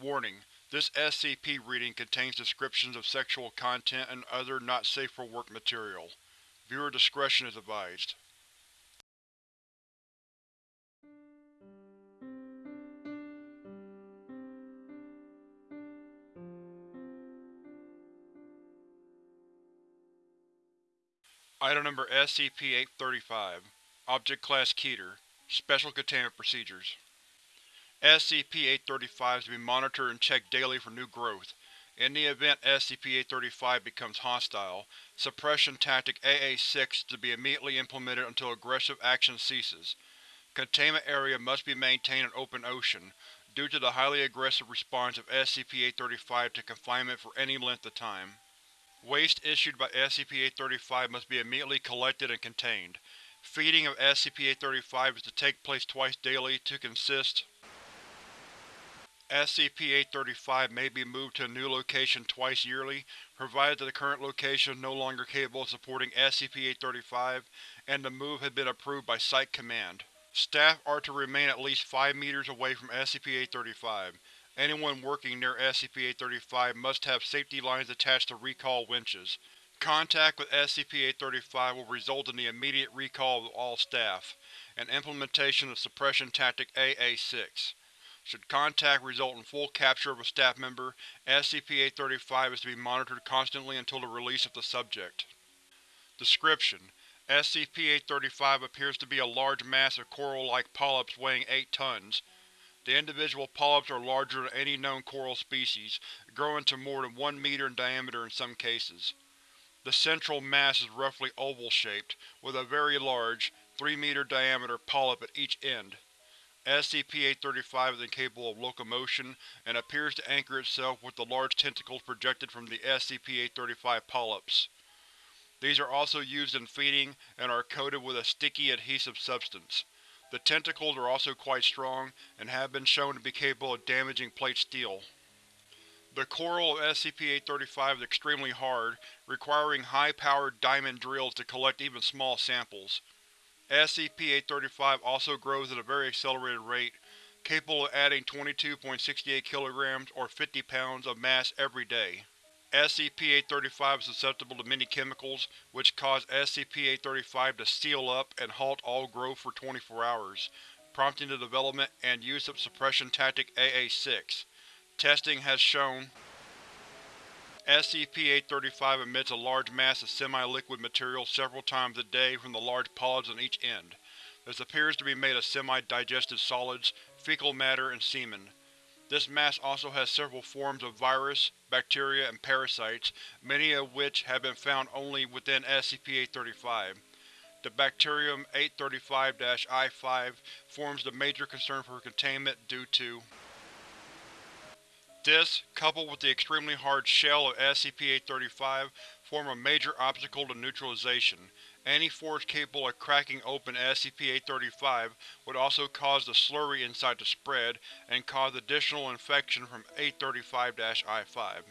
Warning: This SCP reading contains descriptions of sexual content and other not-safe-for-work material. Viewer discretion is advised. Item Number SCP-835 Object Class Keter Special Containment Procedures SCP-835 is to be monitored and checked daily for new growth. In the event SCP-835 becomes hostile, Suppression Tactic AA-6 is to be immediately implemented until aggressive action ceases. Containment area must be maintained in open ocean, due to the highly aggressive response of SCP-835 to confinement for any length of time. Waste issued by SCP-835 must be immediately collected and contained. Feeding of SCP-835 is to take place twice daily to consist SCP-835 may be moved to a new location twice yearly, provided that the current location is no longer capable of supporting SCP-835 and the move has been approved by Site Command. Staff are to remain at least 5 meters away from SCP-835. Anyone working near SCP-835 must have safety lines attached to recall winches. Contact with SCP-835 will result in the immediate recall of all staff, and implementation of Suppression Tactic AA-6. Should contact result in full capture of a staff member, SCP-835 is to be monitored constantly until the release of the subject. Description: SCP-835 appears to be a large mass of coral-like polyps weighing 8 tons. The individual polyps are larger than any known coral species, growing to more than 1 meter in diameter in some cases. The central mass is roughly oval-shaped, with a very large, 3 meter diameter polyp at each end. SCP-835 is incapable of locomotion and appears to anchor itself with the large tentacles projected from the SCP-835 polyps. These are also used in feeding and are coated with a sticky adhesive substance. The tentacles are also quite strong and have been shown to be capable of damaging plate steel. The coral of SCP-835 is extremely hard, requiring high-powered diamond drills to collect even small samples. SCP-835 also grows at a very accelerated rate, capable of adding 22.68 kg or 50 pounds of mass every day. SCP-835 is susceptible to many chemicals, which cause SCP-835 to seal up and halt all growth for 24 hours, prompting the development and use of Suppression Tactic AA-6. Testing has shown SCP-835 emits a large mass of semi-liquid material several times a day from the large polyps on each end. This appears to be made of semi-digested solids, fecal matter, and semen. This mass also has several forms of virus, bacteria, and parasites, many of which have been found only within SCP-835. The bacterium 835-I-5 forms the major concern for containment due to this, coupled with the extremely hard shell of SCP-835, form a major obstacle to neutralization. Any force capable of cracking open SCP-835 would also cause the slurry inside to spread, and cause additional infection from 835-I-5.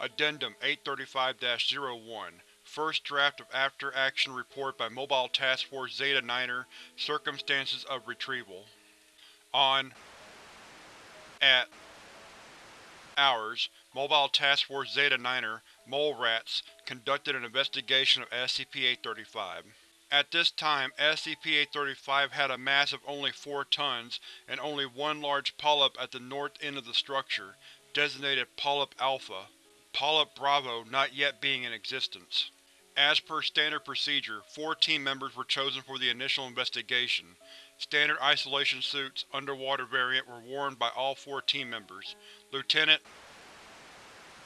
Addendum 835-01 First Draft of After-Action Report by Mobile Task Force Zeta-Niner Circumstances of Retrieval On At hours, Mobile Task Force Zeta-Niner, Mole Rats, conducted an investigation of SCP-835. At this time, SCP-835 had a mass of only 4 tons and only one large polyp at the north end of the structure, designated Polyp Alpha, Polyp Bravo not yet being in existence. As per standard procedure, four team members were chosen for the initial investigation. Standard isolation suits, underwater variant, were worn by all four team members. Lieutenant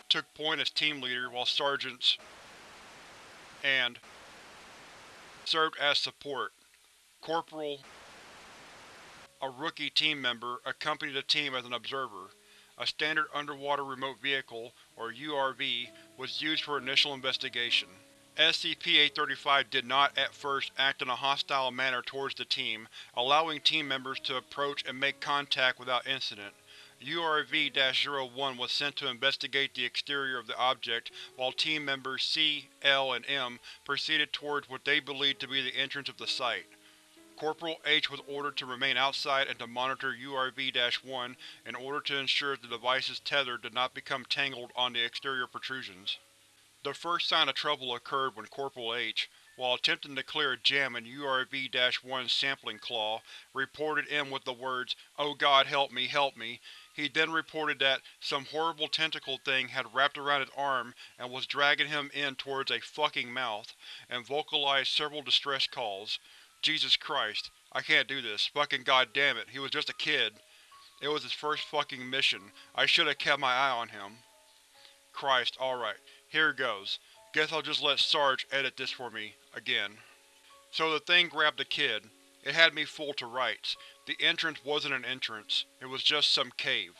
took point as team leader, while sergeants and served as support. Corporal, a rookie team member, accompanied the team as an observer. A standard underwater remote vehicle, or URV, was used for initial investigation. SCP-835 did not, at first, act in a hostile manner towards the team, allowing team members to approach and make contact without incident. URV-01 was sent to investigate the exterior of the object, while team members C, L, and M proceeded towards what they believed to be the entrance of the site. Corporal H was ordered to remain outside and to monitor URV-1 in order to ensure the device's tether did not become tangled on the exterior protrusions. The first sign of trouble occurred when Corporal H, while attempting to clear a jam in URV-1's sampling claw, reported in with the words, Oh god help me, help me. He then reported that some horrible tentacle thing had wrapped around his arm and was dragging him in towards a fucking mouth, and vocalized several distress calls. Jesus Christ. I can't do this. Fucking goddammit, he was just a kid. It was his first fucking mission. I should've kept my eye on him. Christ, alright. Here goes. Guess I'll just let Sarge edit this for me, again. So the thing grabbed the kid. It had me full to rights. The entrance wasn't an entrance. It was just some cave.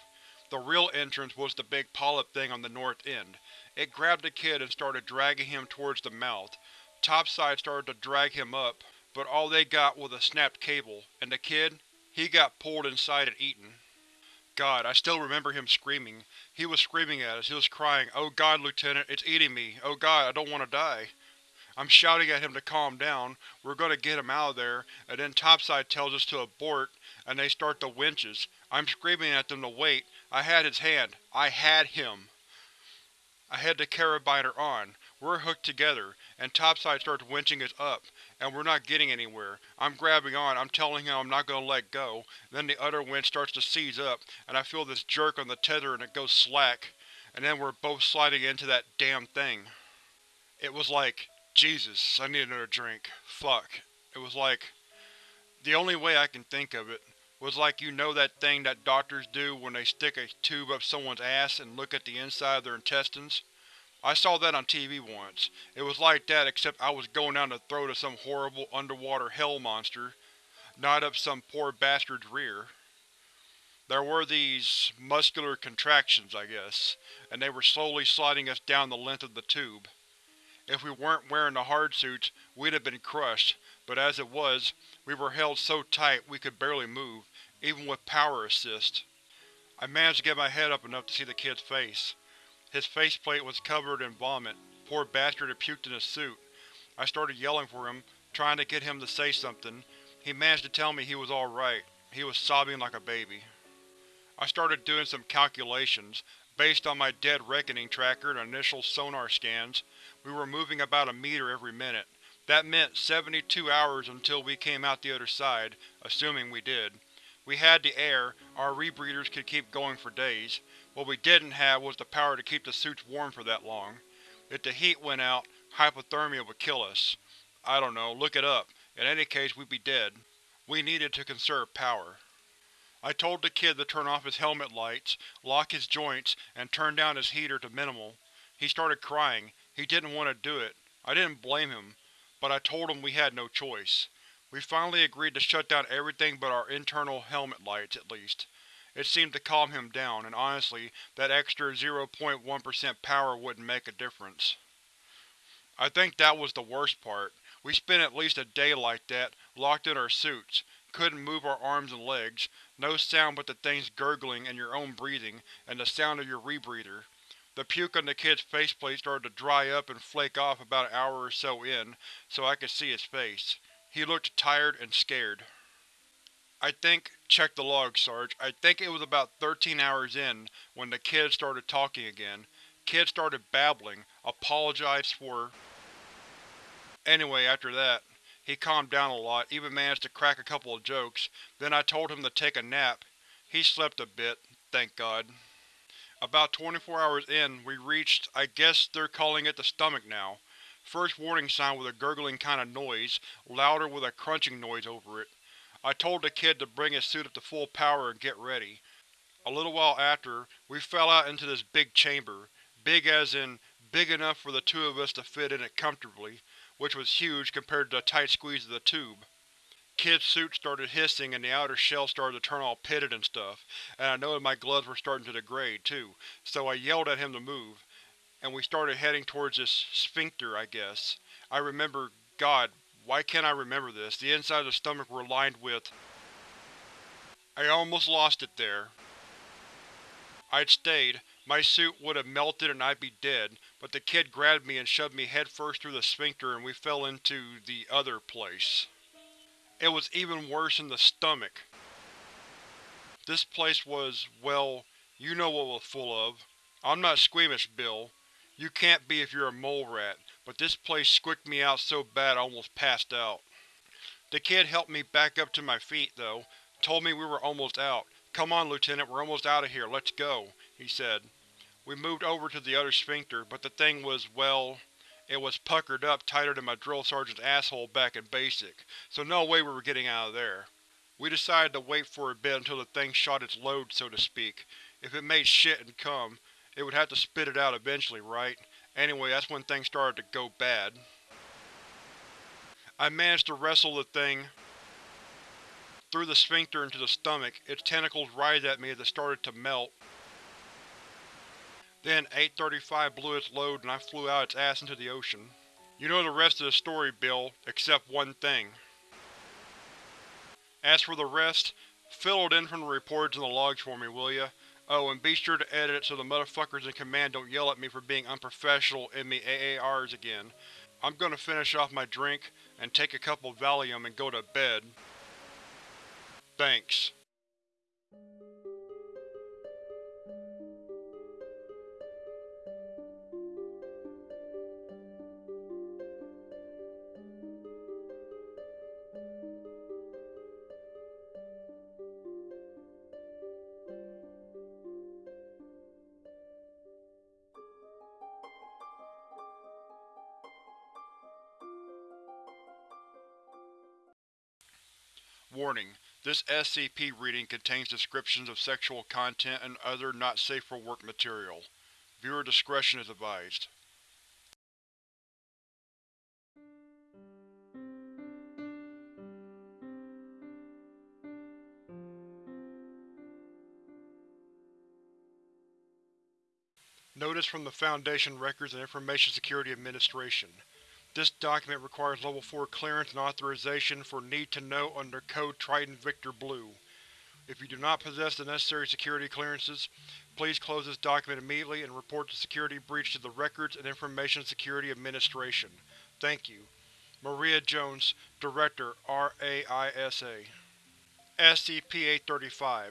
The real entrance was the big polyp thing on the north end. It grabbed the kid and started dragging him towards the mouth. Topside started to drag him up, but all they got was a snapped cable, and the kid, he got pulled inside and eaten. God, I still remember him screaming. He was screaming at us, he was crying, Oh God, Lieutenant, it's eating me. Oh God, I don't want to die. I'm shouting at him to calm down, we're gonna get him out of there, and then Topside tells us to abort, and they start the winches. I'm screaming at them to wait. I had his hand. I had him. I had the carabiner on. We're hooked together, and Topside starts winching us up, and we're not getting anywhere. I'm grabbing on, I'm telling him I'm not going to let go, then the other winch starts to seize up, and I feel this jerk on the tether and it goes slack, and then we're both sliding into that damn thing. It was like, Jesus, I need another drink. Fuck. It was like… The only way I can think of it was like you know that thing that doctors do when they stick a tube up someone's ass and look at the inside of their intestines? I saw that on TV once. It was like that except I was going down the throat of some horrible underwater hell monster, not up some poor bastard's rear. There were these muscular contractions, I guess, and they were slowly sliding us down the length of the tube. If we weren't wearing the hard suits, we'd have been crushed, but as it was, we were held so tight we could barely move, even with power assist. I managed to get my head up enough to see the kid's face. His faceplate was covered in vomit. Poor bastard had puked in his suit. I started yelling for him, trying to get him to say something. He managed to tell me he was alright. He was sobbing like a baby. I started doing some calculations, based on my dead reckoning tracker and initial sonar scans. We were moving about a meter every minute. That meant 72 hours until we came out the other side, assuming we did. We had the air, our rebreathers could keep going for days. What we didn't have was the power to keep the suits warm for that long. If the heat went out, hypothermia would kill us. I don't know, look it up. In any case, we'd be dead. We needed to conserve power. I told the kid to turn off his helmet lights, lock his joints, and turn down his heater to minimal. He started crying. He didn't want to do it. I didn't blame him, but I told him we had no choice. We finally agreed to shut down everything but our internal helmet lights, at least. It seemed to calm him down, and honestly, that extra 0.1% power wouldn't make a difference. I think that was the worst part. We spent at least a day like that, locked in our suits. Couldn't move our arms and legs, no sound but the things gurgling and your own breathing, and the sound of your rebreather. The puke on the kid's faceplate started to dry up and flake off about an hour or so in, so I could see his face. He looked tired and scared. I think, check the log, Sarge, I think it was about 13 hours in when the kid started talking again. Kid started babbling, apologized for… Anyway, after that, he calmed down a lot, even managed to crack a couple of jokes, then I told him to take a nap. He slept a bit, thank God. About 24 hours in, we reached, I guess they're calling it the stomach now. First warning sign with a gurgling kind of noise, louder with a crunching noise over it. I told the kid to bring his suit up to full power and get ready. A little while after, we fell out into this big chamber, big as in big enough for the two of us to fit in it comfortably, which was huge compared to the tight squeeze of the tube. Kid's suit started hissing and the outer shell started to turn all pitted and stuff, and I noted my gloves were starting to degrade, too, so I yelled at him to move, and we started heading towards this sphincter, I guess. I remember, God, why can't I remember this? The inside of the stomach were lined with… I almost lost it there. I'd stayed, my suit would have melted and I'd be dead, but the kid grabbed me and shoved me headfirst through the sphincter and we fell into the other place. It was even worse in the stomach. This place was, well, you know what it was full of. I'm not squeamish, Bill. You can't be if you're a mole rat, but this place squicked me out so bad I almost passed out. The kid helped me back up to my feet, though, told me we were almost out. Come on, Lieutenant, we're almost out of here, let's go, he said. We moved over to the other sphincter, but the thing was, well, it was puckered up tighter than my drill sergeant's asshole back in basic, so no way we were getting out of there. We decided to wait for a bit until the thing shot its load, so to speak. If it made shit and cum, it would have to spit it out eventually, right? Anyway, that's when things started to go bad. I managed to wrestle the thing through the sphincter into the stomach, its tentacles writhed at me as it started to melt. Then 835 blew its load and I flew out its ass into the ocean. You know the rest of the story, Bill, except one thing. As for the rest, fill it in from the reports and the logs for me, will ya? Oh, and be sure to edit it so the motherfuckers in command don't yell at me for being unprofessional in me AARs again. I'm gonna finish off my drink, and take a couple Valium and go to bed. Thanks. This SCP reading contains descriptions of sexual content and other not safe for work material. Viewer discretion is advised. Notice from the Foundation Records and Information Security Administration. This document requires Level 4 clearance and authorization for Need to Know under Code Triton Victor Blue. If you do not possess the necessary security clearances, please close this document immediately and report the security breach to the Records and Information Security Administration. Thank you. Maria Jones, Director, RAISA SCP-835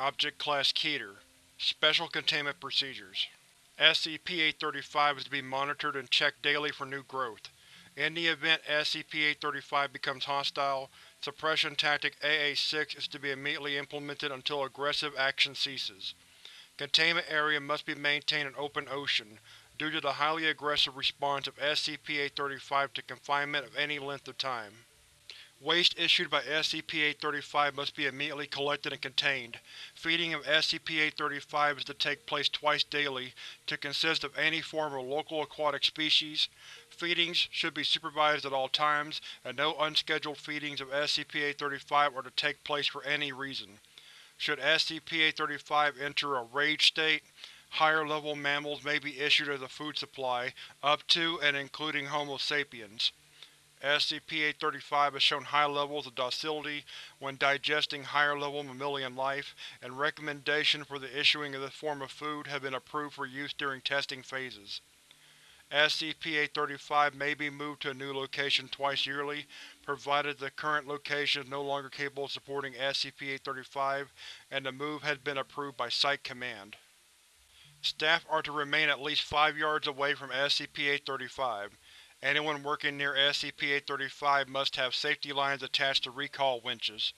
Object Class Keter Special Containment Procedures SCP-835 is to be monitored and checked daily for new growth. In the event SCP-835 becomes hostile, Suppression Tactic AA-6 is to be immediately implemented until aggressive action ceases. Containment area must be maintained in open ocean, due to the highly aggressive response of SCP-835 to confinement of any length of time. Waste issued by SCP-835 must be immediately collected and contained. Feeding of SCP-835 is to take place twice daily, to consist of any form of local aquatic species. Feedings should be supervised at all times, and no unscheduled feedings of SCP-835 are to take place for any reason. Should SCP-835 enter a rage state, higher level mammals may be issued as a food supply, up to and including Homo sapiens. SCP-835 has shown high levels of docility when digesting higher-level mammalian life, and recommendations for the issuing of this form of food have been approved for use during testing phases. SCP-835 may be moved to a new location twice yearly, provided the current location is no longer capable of supporting SCP-835 and the move has been approved by Site Command. Staff are to remain at least 5 yards away from SCP-835. Anyone working near SCP-835 must have safety lines attached to recall winches.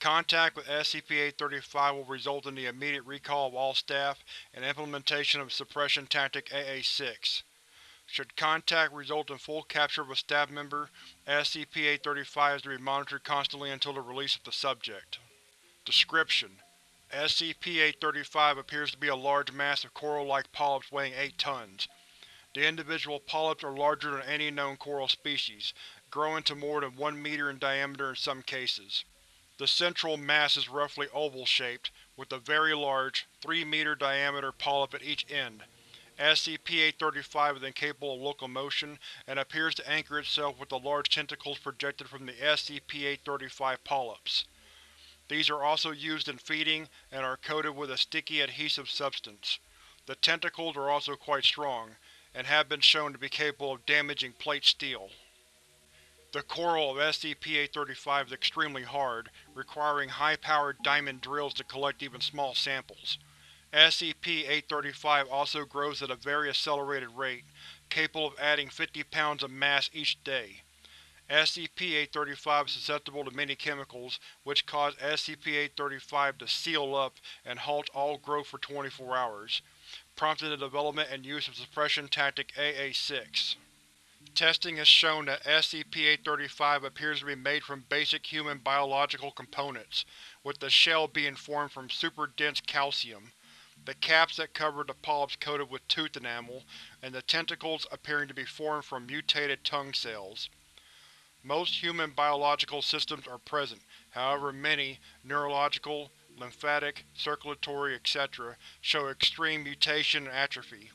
Contact with SCP-835 will result in the immediate recall of all staff and implementation of Suppression Tactic AA-6. Should contact result in full capture of a staff member, SCP-835 is to be monitored constantly until the release of the subject. Description: SCP-835 appears to be a large mass of coral-like polyps weighing 8 tons. The individual polyps are larger than any known coral species, growing to more than 1 meter in diameter in some cases. The central mass is roughly oval-shaped, with a very large, 3-meter diameter polyp at each end. SCP-835 is incapable of locomotion, and appears to anchor itself with the large tentacles projected from the SCP-835 polyps. These are also used in feeding, and are coated with a sticky adhesive substance. The tentacles are also quite strong, and have been shown to be capable of damaging plate steel. The coral of SCP-835 is extremely hard, requiring high-powered diamond drills to collect even small samples. SCP-835 also grows at a very accelerated rate, capable of adding 50 pounds of mass each day. SCP-835 is susceptible to many chemicals, which cause SCP-835 to seal up and halt all growth for 24 hours, prompting the development and use of suppression tactic AA-6. Testing has shown that SCP-835 appears to be made from basic human biological components, with the shell being formed from super-dense calcium, the caps that cover the polyps coated with tooth enamel, and the tentacles appearing to be formed from mutated tongue cells. Most human biological systems are present, however many, neurological, lymphatic, circulatory, etc., show extreme mutation and atrophy.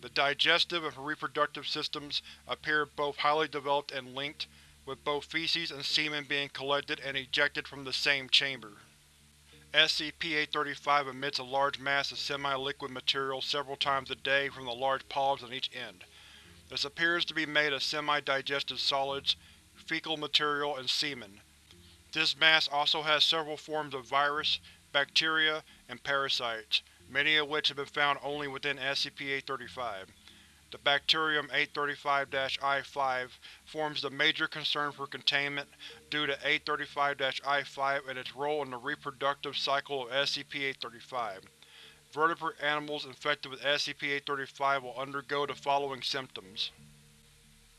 The digestive and reproductive systems appear both highly developed and linked, with both feces and semen being collected and ejected from the same chamber. SCP-835 emits a large mass of semi-liquid material several times a day from the large polyps on each end. This appears to be made of semi-digested solids, fecal material, and semen. This mass also has several forms of virus, bacteria, and parasites, many of which have been found only within SCP-835. The bacterium 835-I-5 forms the major concern for containment due to 835-I-5 and its role in the reproductive cycle of SCP-835. Vertebrate animals infected with SCP-835 will undergo the following symptoms.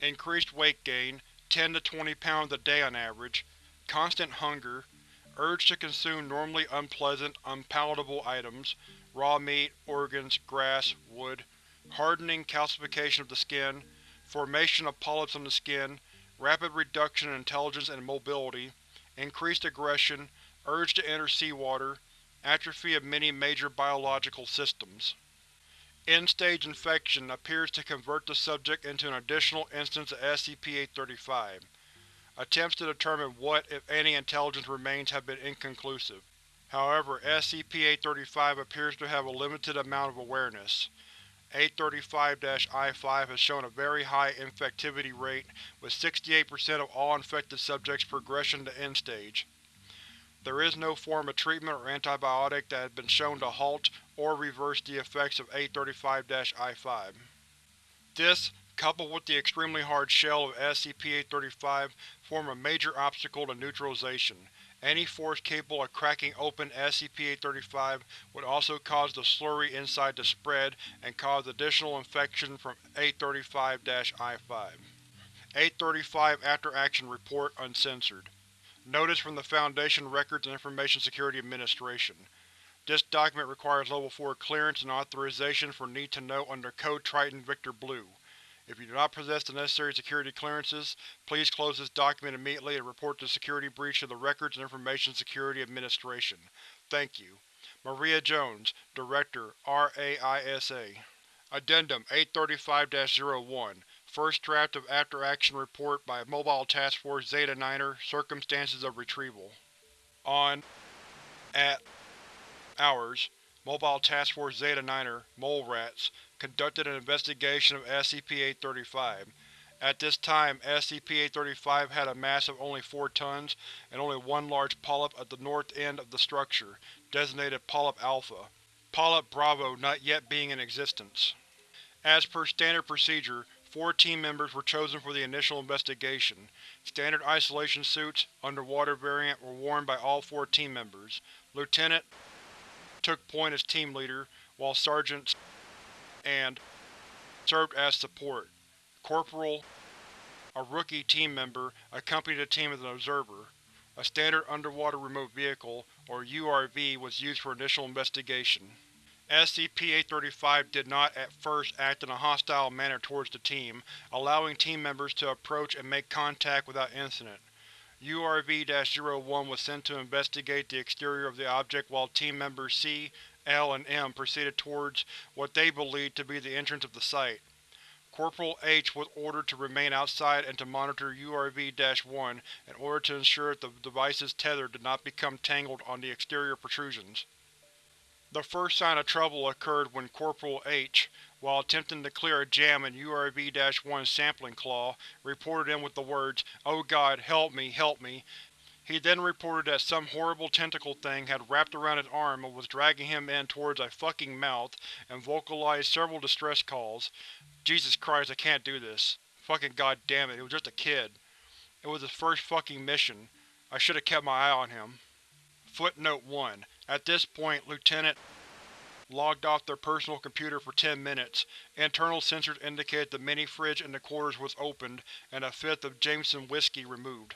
Increased weight gain, 10 to 20 pounds a day on average, constant hunger, urge to consume normally unpleasant, unpalatable items, raw meat, organs, grass, wood, hardening, calcification of the skin, formation of polyps on the skin, rapid reduction in intelligence and mobility, increased aggression, urge to enter seawater, atrophy of many major biological systems. End-stage infection appears to convert the subject into an additional instance of SCP-835. Attempts to determine what, if any, intelligence remains have been inconclusive. However, SCP-835 appears to have a limited amount of awareness. 835-I-5 has shown a very high infectivity rate, with 68% of all infected subjects progression to end-stage. There is no form of treatment or antibiotic that has been shown to halt or reverse the effects of 835-I-5. This, coupled with the extremely hard shell of SCP-835, form a major obstacle to neutralization, any force capable of cracking open SCP-835 would also cause the slurry inside to spread and cause additional infection from 835-I-5. 835 After Action Report Uncensored Notice from the Foundation Records and Information Security Administration. This document requires Level 4 clearance and authorization for Need to Know under Code Triton Victor Blue. If you do not possess the necessary security clearances, please close this document immediately and report the security breach to the Records and Information Security Administration. Thank you. Maria Jones, Director, RAISA Addendum 835-01 First Draft of After Action Report by Mobile Task Force Zeta Niner Circumstances of Retrieval On At Hours Mobile Task Force Zeta Niner Mole Rats conducted an investigation of SCP-835. At this time, SCP-835 had a mass of only 4 tons and only one large polyp at the north end of the structure, designated Polyp Alpha. Polyp Bravo not yet being in existence. As per standard procedure, four team members were chosen for the initial investigation. Standard isolation suits, underwater variant, were worn by all four team members. Lieutenant took point as team leader, while Sergeants and served as support. Corporal, a rookie team member, accompanied the team as an observer. A standard underwater remote vehicle, or URV, was used for initial investigation. SCP-835 did not at first act in a hostile manner towards the team, allowing team members to approach and make contact without incident. URV-01 was sent to investigate the exterior of the object while team members C, L, and M proceeded towards what they believed to be the entrance of the site. Corporal H was ordered to remain outside and to monitor URV-1 in order to ensure that the device's tether did not become tangled on the exterior protrusions. The first sign of trouble occurred when Corporal H, while attempting to clear a jam in URV-1's sampling claw, reported in with the words, Oh god, help me, help me. He then reported that some horrible tentacle thing had wrapped around his arm and was dragging him in towards a fucking mouth, and vocalized several distress calls. Jesus Christ, I can't do this. Fucking goddamn it, he was just a kid. It was his first fucking mission. I should have kept my eye on him. Footnote 1. At this point, Lieutenant logged off their personal computer for ten minutes. Internal sensors indicated the mini-fridge in the quarters was opened and a fifth of Jameson whiskey removed.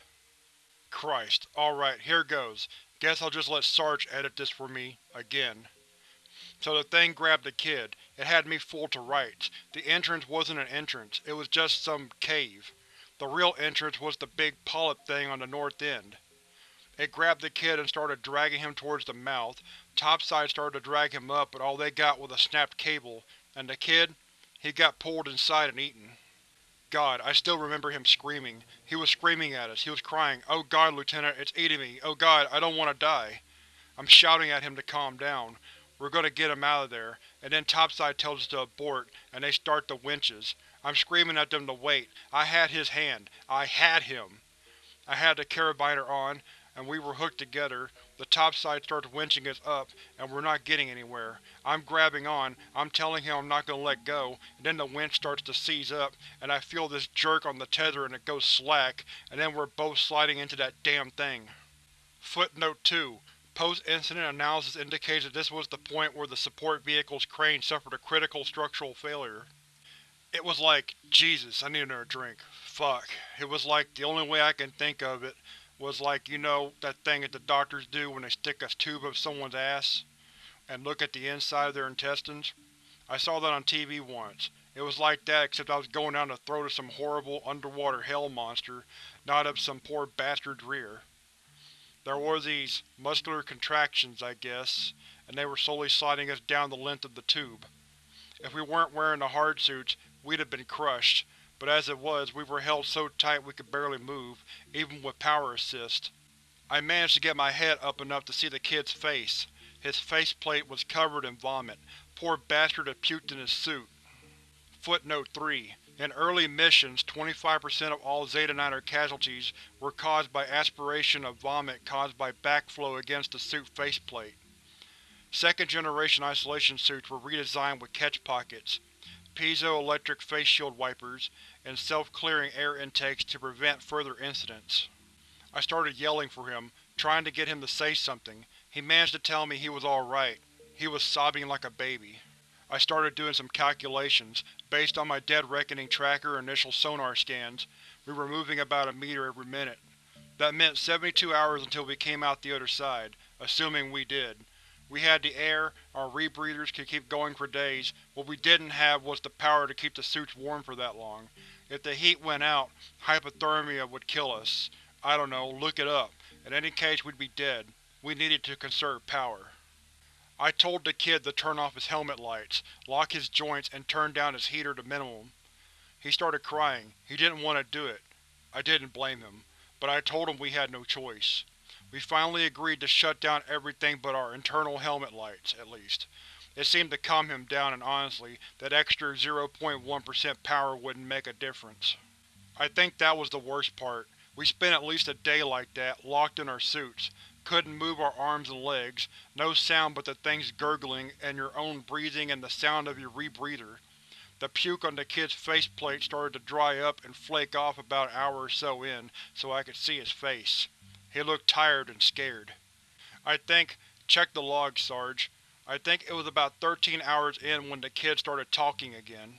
Christ. Alright, here goes. Guess I'll just let Sarge edit this for me, again. So the thing grabbed the kid. It had me full to rights. The entrance wasn't an entrance, it was just some cave. The real entrance was the big polyp thing on the north end. It grabbed the kid and started dragging him towards the mouth. Topside started to drag him up, but all they got was a snapped cable, and the kid? He got pulled inside and eaten. God, I still remember him screaming. He was screaming at us. He was crying, Oh god, Lieutenant, it's eating me. Oh god, I don't want to die. I'm shouting at him to calm down. We're gonna get him out of there, and then Topside tells us to abort, and they start the winches. I'm screaming at them to wait. I had his hand. I had him. I had the carabiner on, and we were hooked together. The topside starts winching us up, and we're not getting anywhere. I'm grabbing on, I'm telling him I'm not going to let go, and then the winch starts to seize up, and I feel this jerk on the tether and it goes slack, and then we're both sliding into that damn thing. Footnote 2. Post-incident analysis indicates that this was the point where the support vehicle's crane suffered a critical structural failure. It was like, Jesus, I need another drink. Fuck. It was like, the only way I can think of it was like, you know, that thing that the doctors do when they stick a tube up someone's ass and look at the inside of their intestines? I saw that on TV once. It was like that except I was going down the throat of some horrible underwater hell monster, not up some poor bastard's rear. There were these muscular contractions, I guess, and they were slowly sliding us down the length of the tube. If we weren't wearing the hard suits, we'd have been crushed, but as it was, we were held so tight we could barely move, even with power assist. I managed to get my head up enough to see the kid's face. His faceplate was covered in vomit. Poor bastard had puked in his suit. Footnote 3. In early missions, 25% of all Zeta Niner casualties were caused by aspiration of vomit caused by backflow against the suit faceplate. Second-generation isolation suits were redesigned with catch pockets piezoelectric face shield wipers, and self-clearing air intakes to prevent further incidents. I started yelling for him, trying to get him to say something. He managed to tell me he was alright. He was sobbing like a baby. I started doing some calculations. Based on my Dead Reckoning tracker initial sonar scans, we were moving about a meter every minute. That meant 72 hours until we came out the other side, assuming we did. We had the air, our rebreathers could keep going for days, what we didn't have was the power to keep the suits warm for that long. If the heat went out, hypothermia would kill us. I don't know, look it up. In any case we'd be dead. We needed to conserve power. I told the kid to turn off his helmet lights, lock his joints, and turn down his heater to minimum. He started crying. He didn't want to do it. I didn't blame him. But I told him we had no choice. We finally agreed to shut down everything but our internal helmet lights, at least. It seemed to calm him down and honestly, that extra 0.1% power wouldn't make a difference. I think that was the worst part. We spent at least a day like that, locked in our suits. Couldn't move our arms and legs, no sound but the thing's gurgling and your own breathing and the sound of your rebreather. The puke on the kid's faceplate started to dry up and flake off about an hour or so in, so I could see his face. He looked tired and scared. I think, check the log, Sarge. I think it was about 13 hours in when the kid started talking again.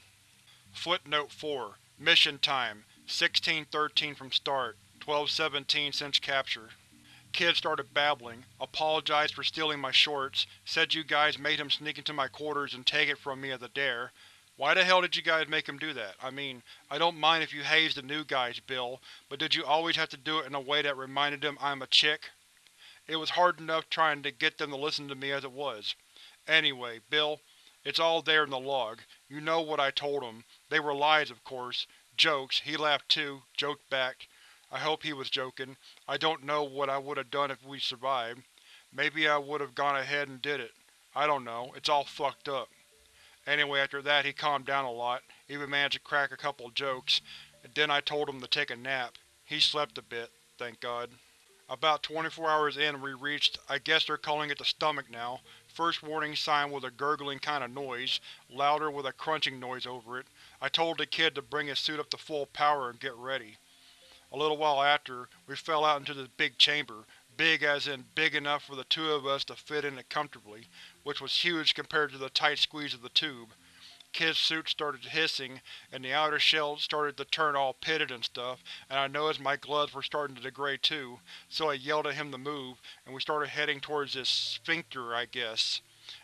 Footnote 4. Mission time. 1613 from start. 1217 since capture. Kid started babbling, apologized for stealing my shorts, said you guys made him sneak into my quarters and take it from me as a dare, why the hell did you guys make him do that? I mean, I don't mind if you haze the new guys, Bill, but did you always have to do it in a way that reminded them I'm a chick? It was hard enough trying to get them to listen to me as it was. Anyway, Bill, it's all there in the log. You know what I told him. They were lies, of course. Jokes. He laughed too, joked back. I hope he was joking. I don't know what I would have done if we survived. Maybe I would have gone ahead and did it. I don't know. It's all fucked up. Anyway, after that he calmed down a lot, even managed to crack a couple jokes, and then I told him to take a nap. He slept a bit, thank God. About 24 hours in we reached, I guess they're calling it the stomach now. First warning sign was a gurgling kind of noise, louder with a crunching noise over it. I told the kid to bring his suit up to full power and get ready. A little while after, we fell out into this big chamber, big as in big enough for the two of us to fit in it comfortably, which was huge compared to the tight squeeze of the tube kid's suit started hissing, and the outer shell started to turn all pitted and stuff, and I noticed my gloves were starting to degrade too, so I yelled at him to move, and we started heading towards this sphincter, I guess.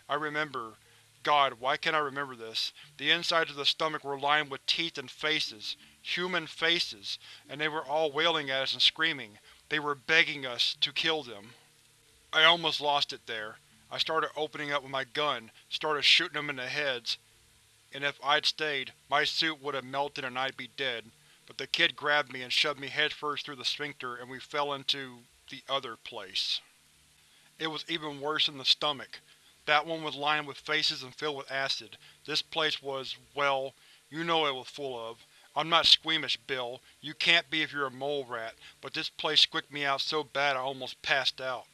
I remember. God, why can't I remember this? The insides of the stomach were lined with teeth and faces. Human faces. And they were all wailing at us and screaming. They were begging us to kill them. I almost lost it there. I started opening up with my gun, started shooting them in the heads, and if I'd stayed, my suit would have melted and I'd be dead, but the kid grabbed me and shoved me headfirst through the sphincter and we fell into the other place. It was even worse in the stomach. That one was lined with faces and filled with acid. This place was, well, you know it was full of. I'm not squeamish, Bill. You can't be if you're a mole rat, but this place squicked me out so bad I almost passed out.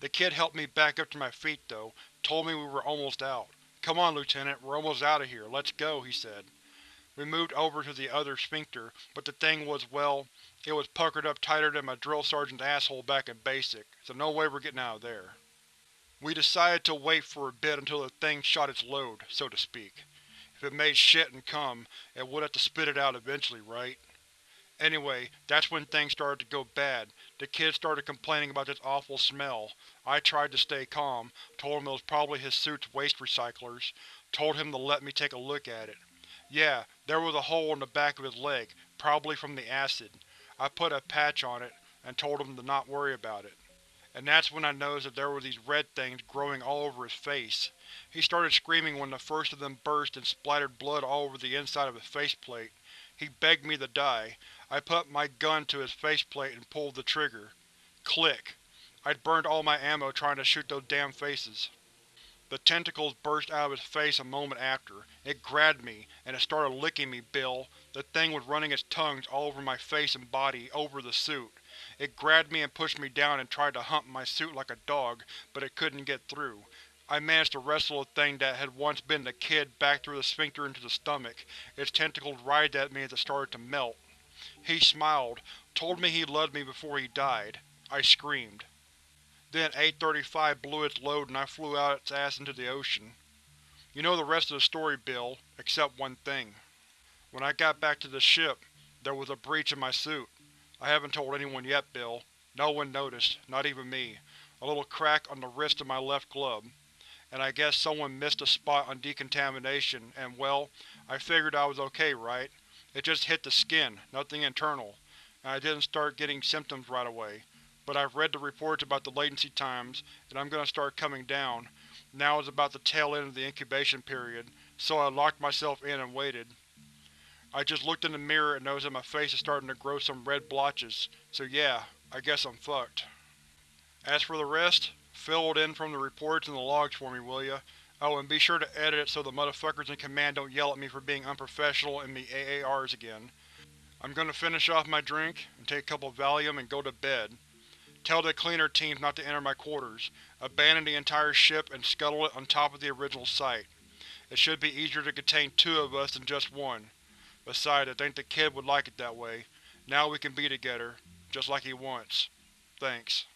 The kid helped me back up to my feet, though, told me we were almost out. Come on, Lieutenant, we're almost out of here. Let's go, he said. We moved over to the other sphincter, but the thing was, well, it was puckered up tighter than my drill sergeant's asshole back in BASIC, so no way we're getting out of there. We decided to wait for a bit until the thing shot its load, so to speak. If it made shit and cum, it would have to spit it out eventually, right? Anyway, that's when things started to go bad. The kids started complaining about this awful smell. I tried to stay calm, told him it was probably his suit's waste recyclers, told him to let me take a look at it. Yeah, there was a hole in the back of his leg, probably from the acid. I put a patch on it, and told him to not worry about it. And that's when I noticed that there were these red things growing all over his face. He started screaming when the first of them burst and splattered blood all over the inside of his faceplate. He begged me to die. I put my gun to his faceplate and pulled the trigger. Click. I'd burned all my ammo trying to shoot those damn faces. The tentacles burst out of his face a moment after. It grabbed me, and it started licking me, Bill. The thing was running its tongues all over my face and body, over the suit. It grabbed me and pushed me down and tried to hump my suit like a dog, but it couldn't get through. I managed to wrestle a thing that had once been the kid back through the sphincter into the stomach. Its tentacles writhed at me as it started to melt. He smiled, told me he loved me before he died. I screamed. Then 835 blew its load and I flew out its ass into the ocean. You know the rest of the story, Bill, except one thing. When I got back to the ship, there was a breach in my suit. I haven't told anyone yet, Bill. No one noticed, not even me. A little crack on the wrist of my left glove. And I guess someone missed a spot on decontamination, and well, I figured I was okay, right? It just hit the skin, nothing internal, and I didn't start getting symptoms right away. But I've read the reports about the latency times, and I'm to start coming down. Now is about the tail end of the incubation period, so I locked myself in and waited. I just looked in the mirror and noticed that my face is starting to grow some red blotches, so yeah, I guess I'm fucked. As for the rest, fill it in from the reports and the logs for me, will ya? Oh, and be sure to edit it so the motherfuckers in command don't yell at me for being unprofessional in the AARs again. I'm gonna finish off my drink, and take a couple Valium and go to bed. Tell the cleaner teams not to enter my quarters. Abandon the entire ship and scuttle it on top of the original site. It should be easier to contain two of us than just one. Besides, I think the kid would like it that way. Now we can be together, just like he wants. Thanks.